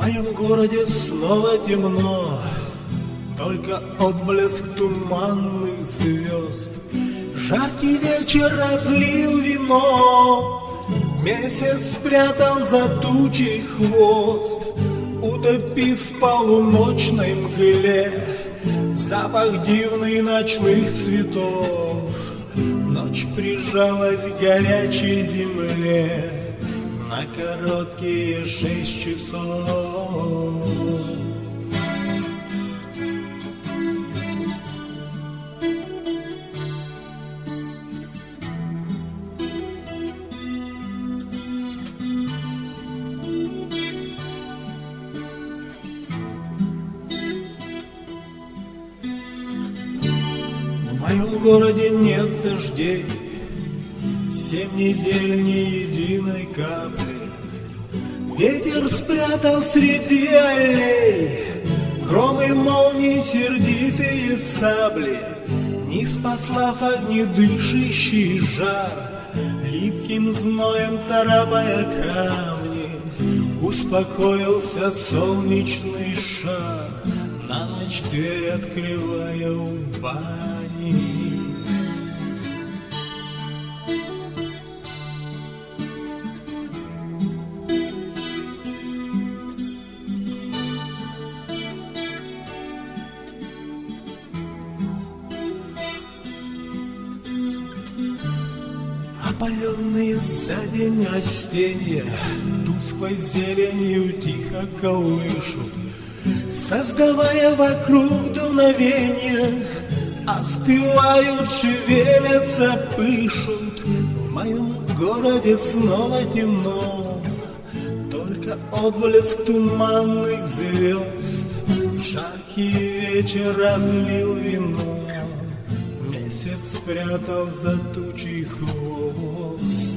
моем городе снова темно, Только отблеск туманных звезд. Жаркий вечер разлил вино, Месяц спрятал за тучей хвост, Утопив в полуночной мгле Запах дивный ночных цветов. Ночь прижалась к горячей земле, на короткие шесть часов. В моем городе нет дождей, Семь недель ни единой капли. Ветер спрятал среди аллей Гром и молнии сердитые сабли, Не спаслав огнедышащий жар, Липким зноем царапая камни, Успокоился солнечный шар, На ночь дверь открывая у бани. Опаленные за день растения Тусклой зеленью тихо колышут. Создавая вокруг дуновения Остывают, шевелятся, пышут. В моем городе снова темно Только отблеск туманных звезд. Жаркий вечер разлил вино спрятал за тучи хвост.